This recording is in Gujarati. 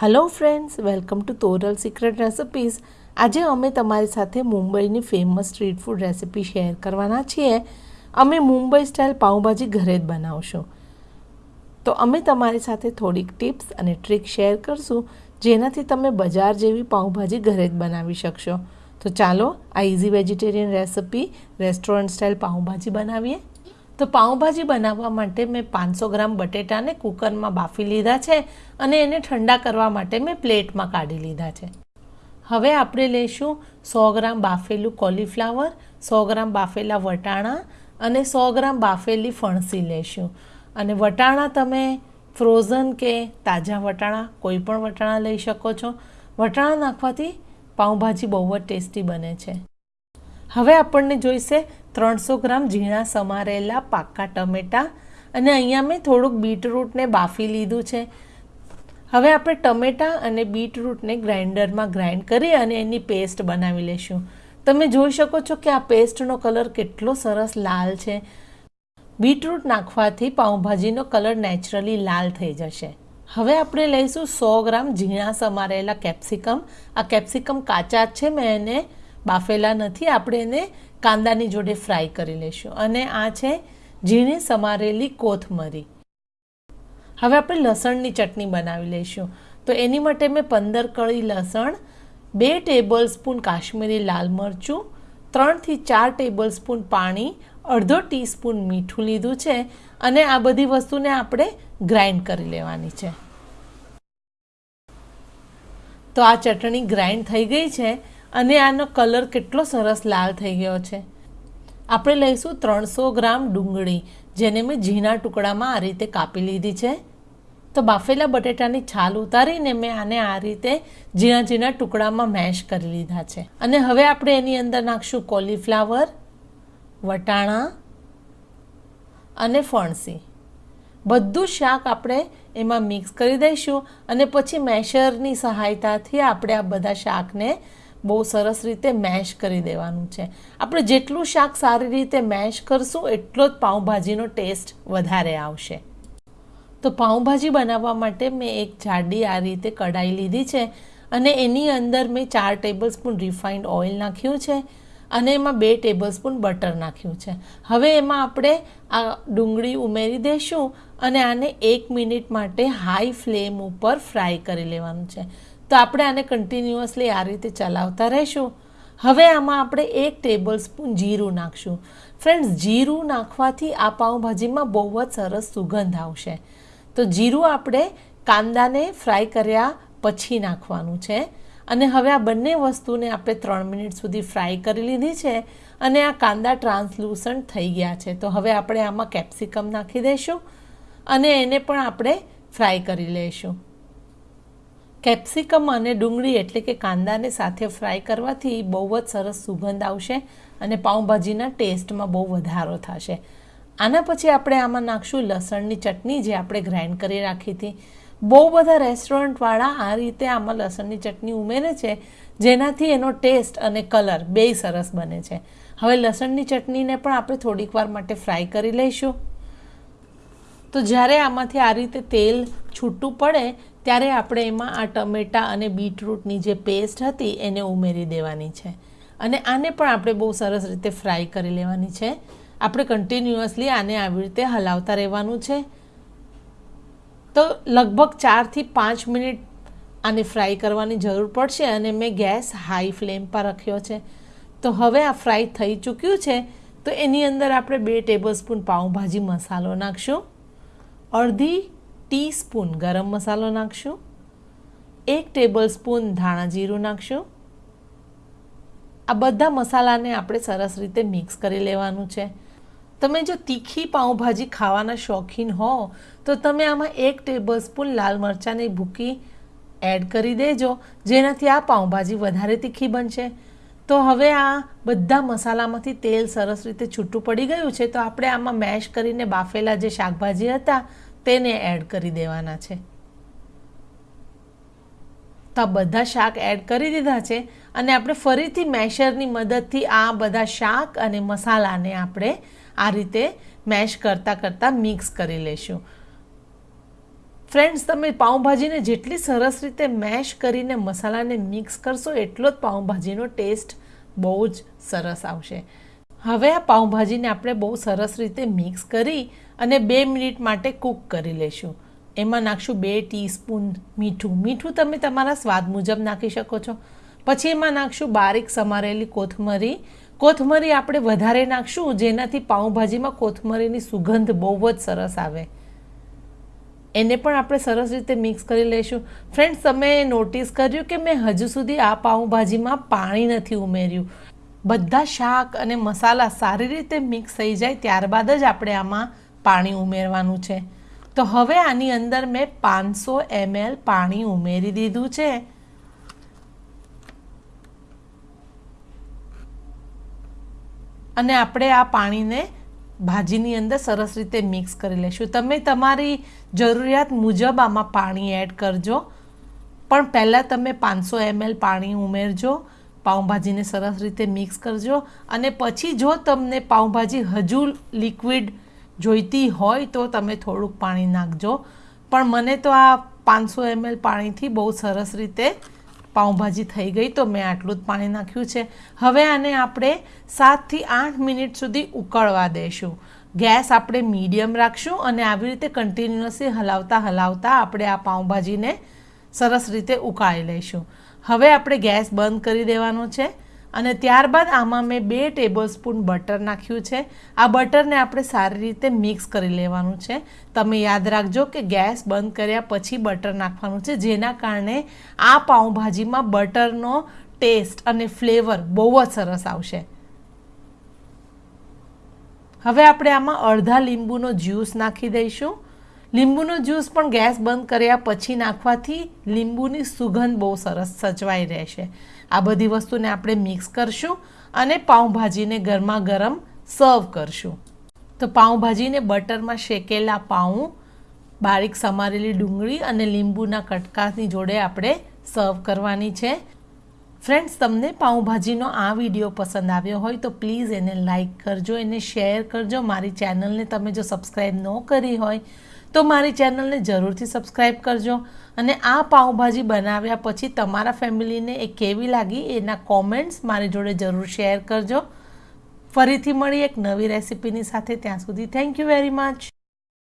Hello friends welcome to Toral secret recipes આજે અમે તમારી સાથે મુંબઈની famous street food recipe share કરવાના છીએ. અમે મુંબઈ સ્ટાઇલ પાઉંભાજી ઘરે જ બનાવશું. તો અમે તમારી સાથે થોડીક ટિપ્સ અને ટ્રીક શેર કરશું, જેનાથી તમે બજાર જેવી પાઉંભાજી ઘરે જ બનાવી શકશો. તો ચાલો આ easy vegetarian recipe restaurant style pav bhaji બનાવીએ. તો પાઉંભાજી બનાવવા માટે મેં પાંચસો ગ્રામ બટેટાને કુકરમાં બાફી લીધા છે અને એને ઠંડા કરવા માટે મેં પ્લેટમાં કાઢી લીધા છે. હવે આપણે લઈશું સો ગ્રામ બાફેલું કોલીફ્લાવર, સો ગ્રામ બાફેલા વટાણા અને સો ગ્રામ બાફેલી ફણસી લઈશું. અને વટાણા તમે ફ્રોઝન કે તાજા વટાણા, કોઈ પણ વટાણા લઈ શકો છો. વટાણા નાખવાથી પાઉંભાજી બહુ જ ટેસ્ટી બને છે. હવે આપણને જોઈશે ત્રણસો ગ્રામ ઝીણા સમારેલા પાકા ટમેટાં અને અહીંયા મેં થોડુંક બીટરૂટને બાફી લીધું છે. હવે આપણે ટમેટાં અને બીટરૂટને ગ્રાઇન્ડરમાં ગ્રાઇન્ડ કરી અને એની પેસ્ટ બનાવી લઈશું તમે જોઈ શકો છો કે આ પેસ્ટનો કલર કેટલો સરસ લાલ છે. બીટરૂટ નાખવાથી પાઉંભાજીનો કલર નેચરલી લાલ થઈ જશે. હવે આપણે લઈશું સો ગ્રામ ઝીણા સમારેલા કેપ્સિકમ. આ કેપ્સિકમ કાચા જ છે, મેં એને બાફેલા નથી, આપણે એને કાંદાની જોડે ફ્રાય કરી લઈશું અને આ છે ઝીણી સમારેલી કોથમરી. હવે આપણે લસણની ચટણી બનાવી લઈશું. તો એની માટે મેં પંદર કળી લસણ, બે ટેબલ સ્પૂન કાશ્મીરી લાલ મરચું, ત્રણથી ચાર ટેબલ સ્પૂન પાણી, અડધો ટીસ્પૂન મીઠું લીધું છે અને આ બધી વસ્તુને આપણે ગ્રાઇન્ડ કરી લેવાની છે. તો આ ચટણી ગ્રાઇન્ડ થઈ ગઈ છે. અને આનો કલર કેટલો સરસ લાલ થઈ ગયો છે. આપણે લઈશું ત્રણસો ગ્રામ ડુંગળી, જેને મેં ઝીણા ટુકડામાં આ રીતે કાપી લીધી છે. તો બાફેલા બટેટાની છાલ ઉતારીને મેં આને આ રીતે ઝીણા ઝીણા ટુકડામાં મેશ કરી લીધા છે. અને હવે આપણે એની અંદર નાખશું કોલીફ્લાવર, વટાણા અને ફણસી. બધું શાક આપણે એમાં મિક્સ કરી દઈશું અને પછી મેશરની સહાયતાથી આપણે આ બધા શાકને બહુ સરસ રીતે મેશ કરી દેવાનું છે. આપણે જેટલું શાક સારી રીતે મેશ કરશું, એટલો જ પાઉંભાજીનો ટેસ્ટ વધારે આવશે. તો પાઉંભાજી બનાવવા માટે મેં એક જાડી આ રીતે કઢાઈ લીધી છે અને એની અંદર મેં ચાર ટેબલ સ્પૂન રિફાઇન્ડ ઓઇલ નાખ્યું છે અને એમાં બે ટેબલ સ્પૂન બટર નાખ્યું છે. હવે એમાં આપણે આ ડુંગળી ઉમેરી દઈશું અને આને એક મિનિટ માટે હાઈ ફ્લેમ ઉપર ફ્રાય કરી લેવાનું છે. તો આપણે આને કન્ટિન્યુઅસલી આ રીતે ચલાવતા રહીશું. હવે આમાં આપણે એક ટેબલ સ્પૂન જીરું નાખશું. ફ્રેન્ડ્સ જીરું નાખવાથી આ પાઉંભાજીમાં બહુ જ સરસ સુગંધ આવશે. તો જીરું આપણે કાંદાને ફ્રાય કર્યા પછી નાખવાનું છે. અને હવે આ બંને વસ્તુને આપણે ત્રણ મિનિટ સુધી ફ્રાય કરી લીધી છે અને આ કાંદા ટ્રાન્સલુસન્ટ થઈ ગયા છે. તો હવે આપણે આમાં કેપ્સિકમ નાખી દઈશું અને એને પણ આપણે ફ્રાય કરી લઈશું. કેપ્સિકમ અને ડુંગળી એટલે કે કાંદાને સાથે ફ્રાય કરવાથી બહુ જ સરસ સુગંધ આવશે અને પાઉંભાજીના ટેસ્ટમાં બહુ વધારો થશે. આના પછી આપણે આમાં નાખશું લસણની ચટણી જે આપણે ગ્રાઇન્ડ કરી રાખી હતી. બહુ બધા રેસ્ટોરન્ટવાળા આ રીતે આમાં લસણની ચટણી ઉમેરે છે, જેનાથી એનો ટેસ્ટ અને કલર બેય સરસ બને છે. હવે લસણની ચટણીને પણ આપણે થોડીક વાર માટે ફ્રાય કરી લઈશું. તો જ્યારે આમાંથી આ રીતે તેલ છૂટું પડે, ત્યારે આપણે એમાં આ ટમેટાં અને બીટરૂટની જે પેસ્ટ હતી એને ઉમેરી દેવાની છે. અને આને પણ આપણે બહુ સરસ રીતે ફ્રાય કરી લેવાની છે. આપણે કન્ટિન્યુઅસલી આને આવી રીતે હલાવતા રહેવાનું છે. તો લગભગ ચારથી પાંચ મિનિટ આને ફ્રાય કરવાની જરૂર પડશે અને મેં ગેસ હાઈ ફ્લેમ પર રાખ્યો છે. તો હવે આ ફ્રાય થઈ ચૂક્યું છે. તો એની અંદર આપણે બે ટેબલ સ્પૂન પાઉંભાજી મસાલો નાખશું. અડધી ટીસ્પૂન ગરમ મસાલો નાખશું. એક ટેબલ સ્પૂન ધાણા જીરું નાખશું. આ બધા મસાલાને આપણે સરસ રીતે મિક્સ કરી લેવાનું છે. તમે જો તીખી પાઉંભાજી ખાવાના શોખીન હો, તો તમે આમાં એક ટેબલ સ્પૂન લાલ મરચાંની ભૂકી એડ કરી દેજો, જેનાથી આ પાઉંભાજી વધારે તીખી બનશે. તો હવે આ બધા મસાલામાંથી તેલ સરસ રીતે છૂટું પડી ગયું છે, તો આપણે આમાં મેશ કરીને બાફેલા જે શાકભાજી હતા તેને એડ કરી દેવાના છે. તો આ બધા શાક એડ કરી દીધા છે અને આપણે ફરીથી મેશરની મદદથી આ બધા શાક અને મસાલાને આપણે આ રીતે મેશ કરતાં કરતાં મિક્સ કરી લઈશું ફ્રેન્ડ્સ તમે પાઉંભાજીને જેટલી સરસ રીતે મેશ કરીને મસાલાને મિક્સ કરશો એટલો જ પાઉંભાજીનો ટેસ્ટ બહુ જ સરસ આવશે. હવે આ પાઉંભાજીને આપણે બહુ સરસ રીતે મિક્સ કરી અને બે મિનિટ માટે કૂક કરી લેશું. એમાં નાખશું બે ટીસ્પૂન મીઠું. મીઠું તમે તમારા સ્વાદ મુજબ નાખી શકો છો. પછી એમાં નાખશું બારીક સમારેલી કોથમરી. કોથમરી આપણે વધારે નાખશું, જેનાથી પાઉંભાજીમાં કોથમરીની સુગંધ બહુ જ સરસ આવે. એને પણ આપણે સરસ રીતે મિક્સ કરી લઈશું ફ્રેન્ડ્સ, તમે નોટિસ કર્યું કે મેં હજુ સુધી આ પાઉંભાજીમાં પાણી નથી ઉમેર્યું? બધા શાક અને મસાલા સારી રીતે મિક્સ થઈ જાય, ત્યારબાદ જ આપણે આમાં પાણી ઉમેરવાનું છે. તો હવે આની અંદર મેં પાંચસો એમએલ પાણી ઉમેરી દીધું છે. અને આપણે આ પાણીને ભાજીની અંદર સરસ રીતે મિક્સ કરી લઈશું તમે તમારી જરૂરિયાત મુજબ આમાં પાણી એડ કરજો. પણ પહેલાં તમે પાંચસો એમએલ પાણી ઉમેરજો. પાઉંભાજીને સરસ રીતે મિક્સ કરજો. અને પછી જો તમને પાઉંભાજી હજુ લિક્વિડ જોઈતી હોય તો તમે થોડુંક પાણી નાખજો. પણ મને તો આ પાંચસો એમએલ પાણીથી બહુ સરસ રીતે પાઉંભાજી થઈ ગઈ તો મેં આટલું જ પાણી નાખ્યું છે. હવે આને આપણે સાતથી આઠ મિનિટ સુધી ઉકળવા દઈશું ગેસ આપણે મીડિયમ રાખશું અને આવી રીતે કન્ટિન્યુઅસલી હલાવતા હલાવતા આપણે આ પાઉંભાજીને સરસ રીતે ઉકાળી લઈશું. હવે આપણે ગેસ બંધ કરી દેવાનો છે. અને ત્યારબાદ આમાં મેં બે ટેબલ સ્પૂન બટર નાખ્યું છે. આ બટરને આપણે સારી રીતે મિક્સ કરી લેવાનું છે. તમે યાદ રાખજો કે ગેસ બંધ કર્યા પછી બટર નાખવાનું છે. જેના કારણે આ પાઉંભાજીમાં બટરનો ટેસ્ટ અને ફ્લેવર બહુ જ સરસ આવશે. હવે આપણે આમાં અડધા લીંબુનો જ્યુસ નાખી દઈશું. લીંબુનો જ્યુસ પણ ગેસ બંધ કર્યા પછી નાખવાથી લીંબુની સુગંધ બહુ સરસ સચવાઈ રહેશે. આ બધી વસ્તુને આપણે મિક્સ કરશું અને પાઉંભાજીને ગરમા ગરમ સર્વ કરશું. તો પાઉંભાજીને બટરમાં શેકેલા પાઉં, બારીક સમારેલી ડુંગળી અને લીંબુના કટકાની જોડે આપણે સર્વ કરવાની છે. ફ્રેન્ડ્સ, તમને પાઉંભાજીનો આ વીડિયો પસંદ આવ્યો હોય તો પ્લીઝ એને લાઇક કરજો, એને શેર કરજો. મારી ચેનલને તમે જો સબસ્ક્રાઈબ ન કરી હોય તો મારી ચેનલને જરૂરથી સબસ્ક્રાઈબ કરજો અને આ પાઉંભાજી બનાવ્યા પછી તમારા ફેમિલીને એ કેવી લાગી એના કોમેન્ટ્સ મારી જોડે જરૂર શેર કરજો. ફરીથી મળી એક નવી રેસિપીની સાથે. ત્યાં સુધી થેન્ક યુ વેરી મચ